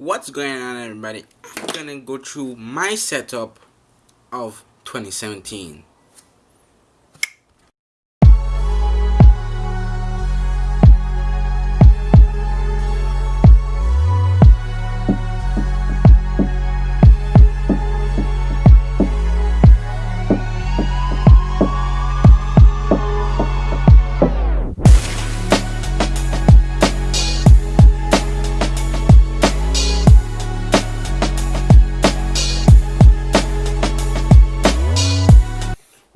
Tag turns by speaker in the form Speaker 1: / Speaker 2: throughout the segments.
Speaker 1: What's going on everybody? I'm gonna go through my setup of 2017.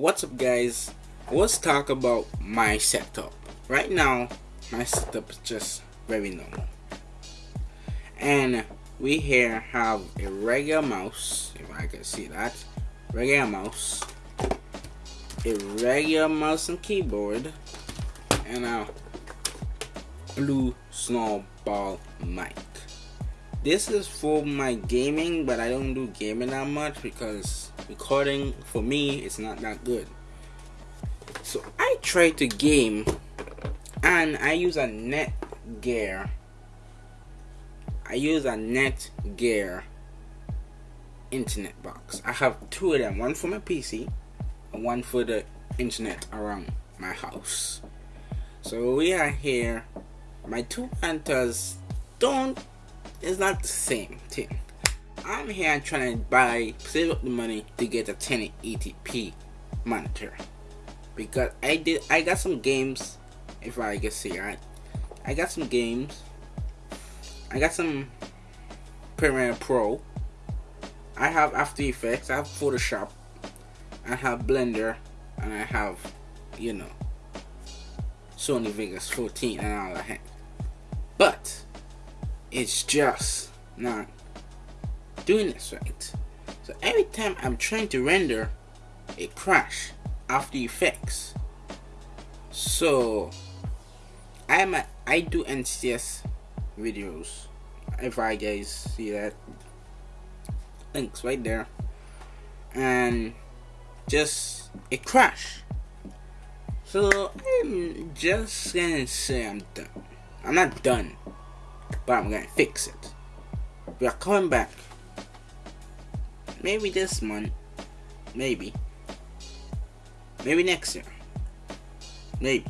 Speaker 1: What's up guys? Let's talk about my setup. Right now my setup is just very normal. And we here have a regular mouse if I can see that. Regular mouse. A regular mouse and keyboard. And a blue snowball mic this is for my gaming but I don't do gaming that much because recording for me it's not that good. So I try to game and I use a Netgear I use a Netgear internet box. I have two of them one for my PC and one for the internet around my house. So we are here. My two hunters don't it's not the same thing. I'm here trying to buy, save up the money to get a 1080p monitor. Because I did, I got some games, if I can see right. I got some games. I got some Premiere Pro. I have After Effects, I have Photoshop, I have Blender, and I have, you know, Sony Vegas 14 and all that. But it's just not doing this right. So every time I'm trying to render, it crash After Effects. So I'm a, I do NCS videos. If I guys see that, links right there, and just it crash. So I'm just gonna say I'm done. I'm not done but I'm gonna fix it. We are coming back. Maybe this month. Maybe. Maybe next year. Maybe.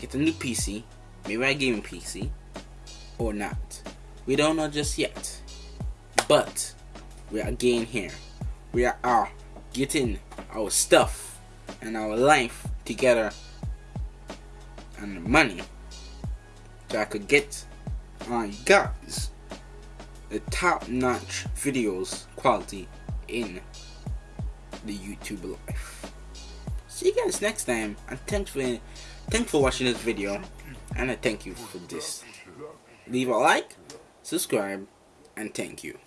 Speaker 1: Get a new PC. Maybe a gaming PC. Or not. We don't know just yet. But we are getting here. We are, are getting our stuff and our life together and money so I could get on guys the top-notch videos quality in the YouTube life. See you guys next time and thanks for thanks for watching this video and I thank you for this. Leave a like, subscribe, and thank you.